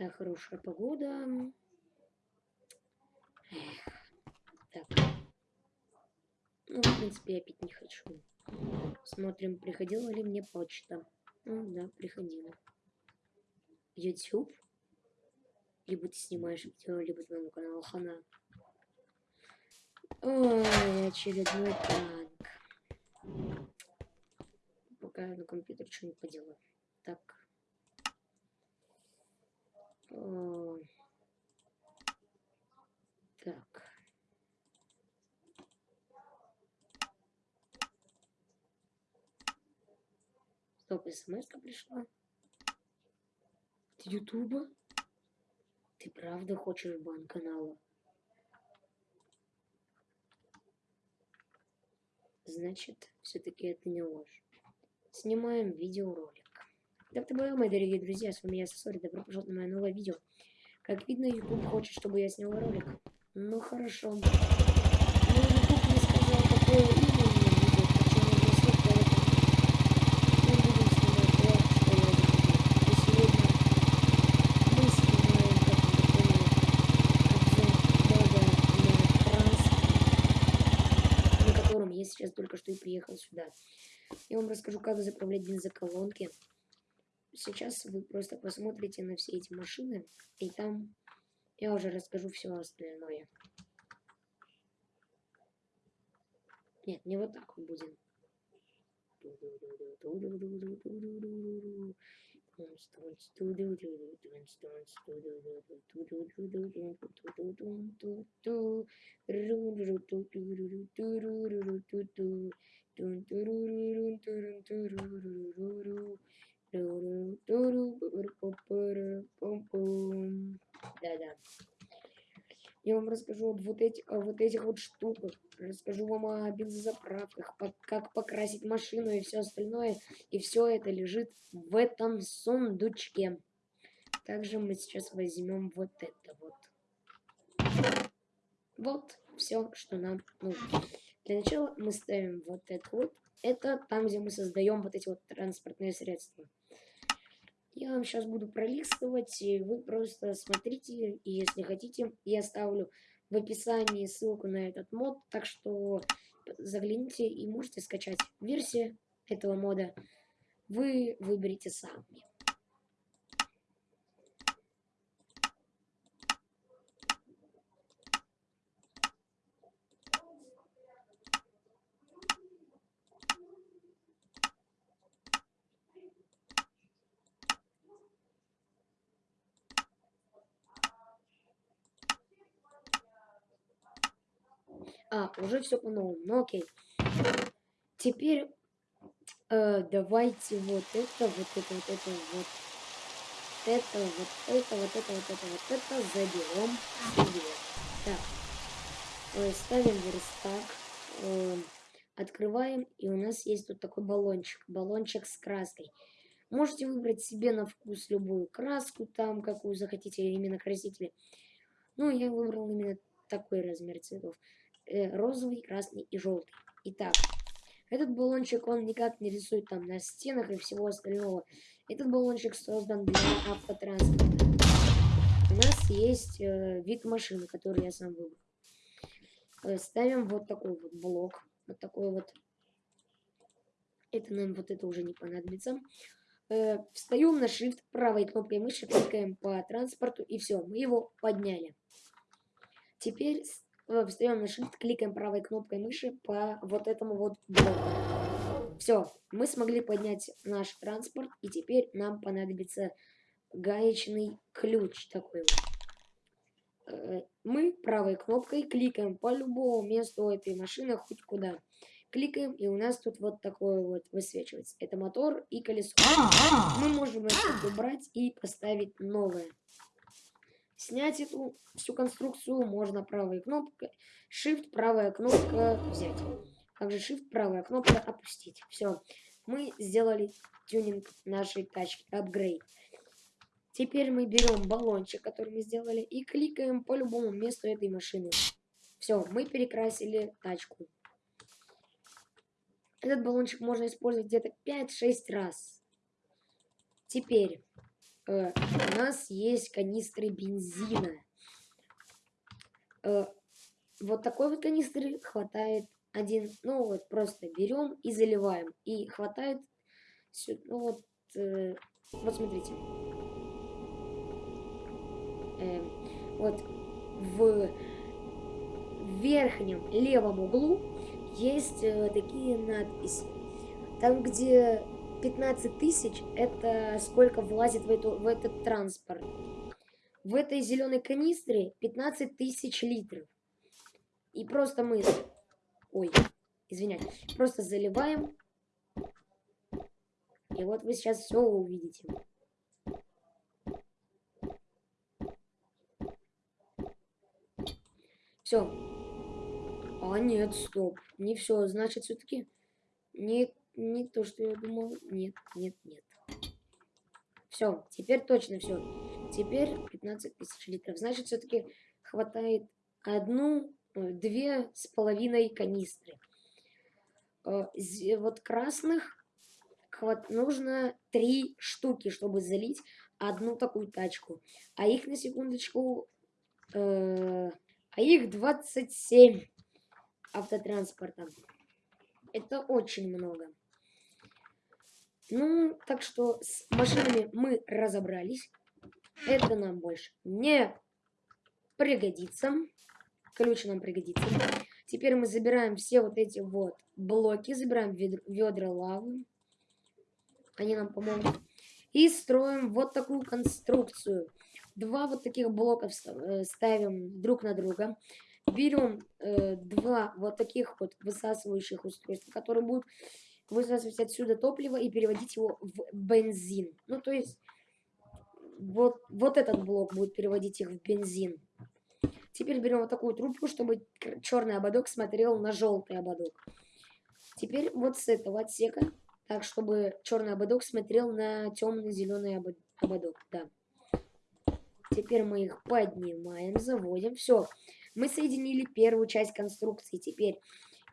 Такая хорошая погода. Эх. Так. Ну, в принципе, я пить не хочу. Смотрим, приходила ли мне почта. Ну, да, приходила. YouTube. Либо ты снимаешь видео, либо твоему каналу хана. Ой, очередной пранк. Пока я на компьютер что-нибудь поделаю. Так. Так. Стоп, смс пришла. От Ютуба? Ты правда хочешь бан канала? Значит, все-таки это не ложь. Снимаем видеоролик. Так то мои дорогие друзья, с вами я Сосори, добро пожаловать на мое новое видео. Как видно, YouTube хочет, чтобы я снял ролик. Ну хорошо. Но YouTube не сказал, какое имя сейчас только что и приехал сюда. Я вам расскажу, как заправлять бензоколонки. Сейчас вы просто посмотрите на все эти машины, и там я уже расскажу все остальное. Нет, не вот так вот будем. Да-да. Я вам расскажу об вот этих, о вот этих вот штуках. Расскажу вам о бензозаправках, по, как покрасить машину и все остальное. И все это лежит в этом сундучке. Также мы сейчас возьмем вот это вот. Вот все, что нам нужно. Для начала мы ставим вот это вот. Это там, где мы создаем вот эти вот транспортные средства. Я вам сейчас буду пролистывать, и вы просто смотрите, и если хотите, я оставлю в описании ссылку на этот мод, так что загляните и можете скачать версию этого мода. Вы выберете сами. А, уже все по-новому. Ну окей. Теперь э, давайте вот это, вот это, вот это, вот это, вот это, вот это, вот это, вот это заберем. Так. Э, ставим верстак. Э, открываем. И у нас есть тут такой баллончик. Баллончик с краской. Можете выбрать себе на вкус любую краску, там, какую захотите, именно красители. Ну, я выбрал именно такой размер цветов розовый, красный и желтый. Итак, этот баллончик, он никак не рисует там на стенах и всего остального. Этот баллончик создан для автотранспорта. У нас есть э, вид машины, который я сам выбрал. Э, ставим вот такой вот блок. Вот такой вот. Это нам вот это уже не понадобится. Э, встаем на shift правой кнопкой мыши, кликаем по транспорту и все, мы его подняли. Теперь встаем на Shift, кликаем правой кнопкой мыши по вот этому вот блоку. Все, мы смогли поднять наш транспорт, и теперь нам понадобится гаечный ключ такой вот. Э, мы правой кнопкой кликаем по любому месту этой машины, хоть куда. Кликаем, и у нас тут вот такое вот высвечивается. Это мотор и колесо. Мы можем это убрать и поставить новое. Снять эту всю конструкцию можно правой кнопкой. Shift, правая кнопка взять. Также Shift, правая кнопка опустить. Все. Мы сделали тюнинг нашей тачки. Апгрейд. Теперь мы берем баллончик, который мы сделали, и кликаем по любому месту этой машины. Все, мы перекрасили тачку. Этот баллончик можно использовать где-то 5-6 раз. Теперь э, у нас есть канистры бензина. Э, вот такой вот канистры хватает один, ну вот просто берем и заливаем. И хватает, ну вот, э, вот смотрите. Э, вот в верхнем левом углу есть э, такие надписи. Там, где 15 тысяч, это сколько влазит в, эту, в этот транспорт. В этой зеленой канистре 15 тысяч литров. И просто мы... Ой, извиняюсь. Просто заливаем. И вот вы сейчас все увидите. Все. А нет, стоп. Не все. Значит, все-таки не, не то, что я думал. Нет, нет, нет. Все, теперь точно все. Теперь 15 тысяч литров. Значит, все-таки хватает одну, э, две с половиной канистры. Э, вот красных хват... нужно три штуки, чтобы залить одну такую тачку. А их на секундочку... Э... А их 27 автотранспорта. Это очень много. Ну, так что с машинами мы разобрались. Это нам больше не пригодится. Ключ нам пригодится. Теперь мы забираем все вот эти вот блоки, забираем ведра, лавы. Они нам помогут. И строим вот такую конструкцию. Два вот таких блока э, ставим друг на друга. Берем э, два вот таких вот высасывающих устройства, которые будут высасывать отсюда топливо и переводить его в бензин. Ну, то есть, вот, вот этот блок будет переводить их в бензин. Теперь берем вот такую трубку, чтобы черный ободок смотрел на желтый ободок. Теперь вот с этого отсека, так, чтобы черный ободок смотрел на темно-зеленый ободок. Да. Теперь мы их поднимаем, заводим. Все. Мы соединили первую часть конструкции. Теперь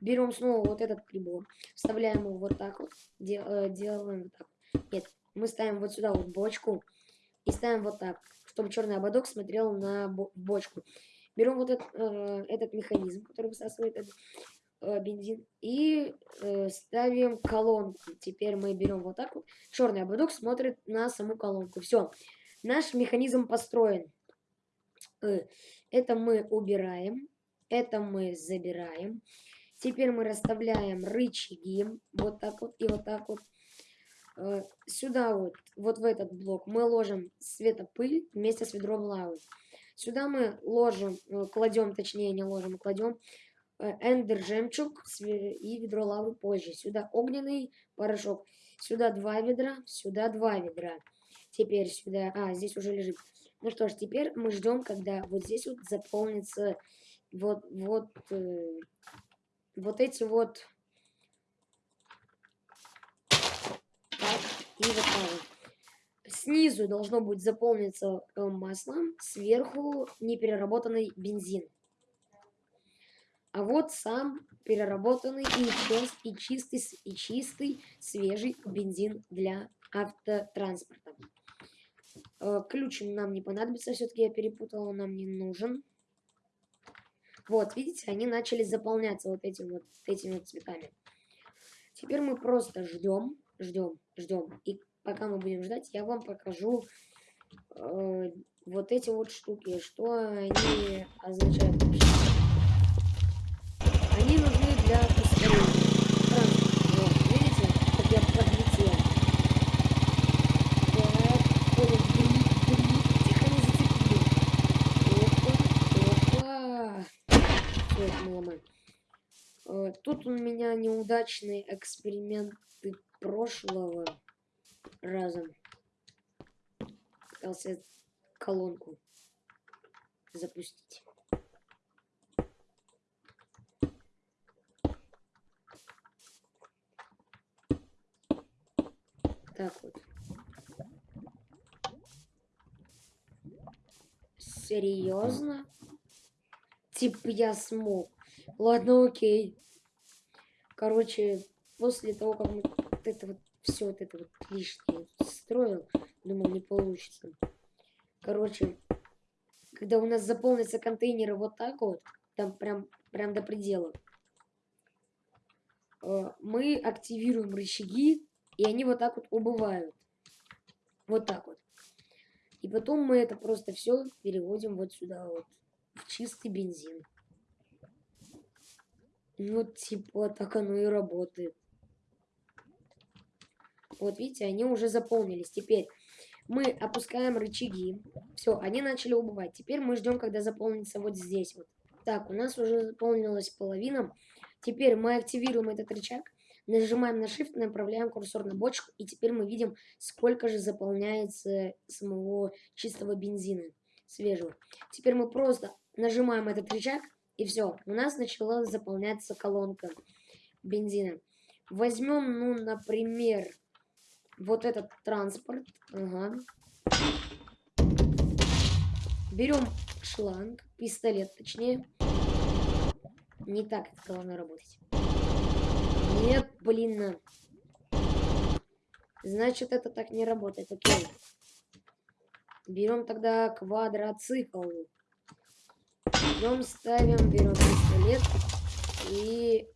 берем снова вот этот прибор, вставляем его вот так вот, дел, э, делаем вот так. Нет, мы ставим вот сюда вот бочку и ставим вот так, чтобы черный ободок смотрел на бочку. Берем вот этот, э, этот механизм, который высасывает этот э, бензин, и э, ставим колонку. Теперь мы берем вот так вот. Черный ободок смотрит на саму колонку. Все, наш механизм построен. Э, это мы убираем, это мы забираем. Теперь мы расставляем рычаги, вот так вот и вот так вот. Э, сюда вот, вот в этот блок мы ложим светопыль вместе с ведром лавы. Сюда мы ложим, э, кладем, точнее не ложим, а кладем э, эндер жемчуг и ведро лавы позже. Сюда огненный порошок. Сюда два ведра, сюда два ведра. Теперь сюда... А, здесь уже лежит. Ну что ж, теперь мы ждем, когда вот здесь вот заполнится вот, вот вот эти вот так и вот так. Снизу должно быть заполниться э, маслом, сверху непереработанный бензин. А вот сам переработанный и, чист, и чистый, и чистый свежий бензин для автотранспорта. Э, ключ нам не понадобится, все-таки я перепутала, он нам не нужен. Вот, видите, они начали заполняться вот этим вот этими вот цветами. Теперь мы просто ждем, ждем, ждем. И пока мы будем ждать, я вам покажу э, вот эти вот штуки, что они означают. Они нужны для Тут у меня неудачные эксперименты прошлого раза. Пытался колонку запустить. Так вот. Серьезно? Типа я смог. Ладно, окей. Короче, после того, как мы вот это вот все вот это вот лишнее строил. Думал, не получится. Короче, когда у нас заполнятся контейнеры вот так вот, там прям, прям до предела, э, мы активируем рычаги, и они вот так вот убывают. Вот так вот. И потом мы это просто все переводим вот сюда вот, в чистый бензин. Ну, типа, так оно и работает. Вот видите, они уже заполнились. Теперь мы опускаем рычаги. Все, они начали убывать. Теперь мы ждем, когда заполнится вот здесь вот. Так, у нас уже заполнилась половина. Теперь мы активируем этот рычаг. Нажимаем на Shift, направляем курсор на бочку. И теперь мы видим, сколько же заполняется самого чистого бензина свежего. Теперь мы просто нажимаем этот рычаг. И все, у нас начала заполняться колонка бензина. Возьмем, ну, например, вот этот транспорт. Ага. Берем шланг, пистолет точнее. Не так это должно работать. Нет, блин. Значит, это так не работает. Окей. Берем тогда квадроцикл. Берем, ставим, берем пистолет. И...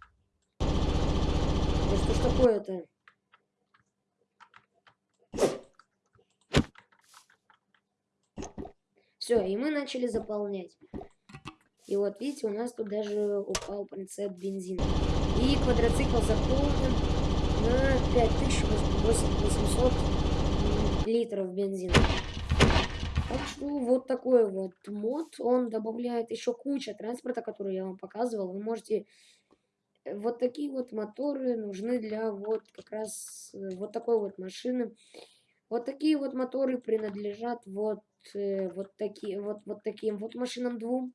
Да что ж такое-то? Все, и мы начали заполнять. И вот видите, у нас тут даже упал принцип бензина. И квадроцикл заполнен на 5800 литров бензина. Что вот такой вот мод. Он добавляет еще куча транспорта, который я вам показывал. Вы можете... Вот такие вот моторы нужны для вот как раз э, вот такой вот машины. Вот такие вот моторы принадлежат вот э, вот такие вот вот таким вот машинам двум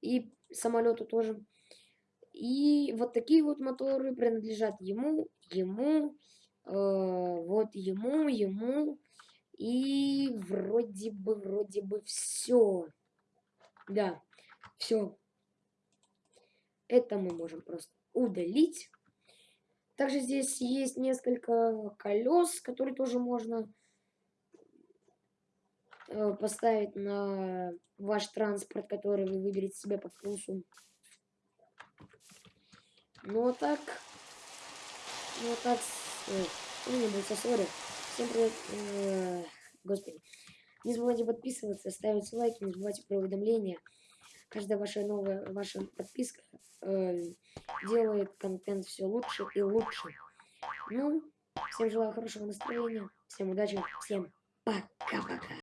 и самолету тоже. И вот такие вот моторы принадлежат ему, ему, э, вот ему, ему и вроде бы вроде бы все. Да, все. Это мы можем просто удалить. Также здесь есть несколько колес, которые тоже можно Э, поставить на ваш транспорт, который вы выберете себе по вкусу. Ну вот так. Ну вот так. Не был сори. Всем привет. Э, господи. Не забывайте подписываться, ставить лайки, не забывайте про уведомления. Каждая ваша новая ваша подписка э, делает контент все лучше и лучше. Ну, всем желаю хорошего настроения, всем удачи, всем пока-пока.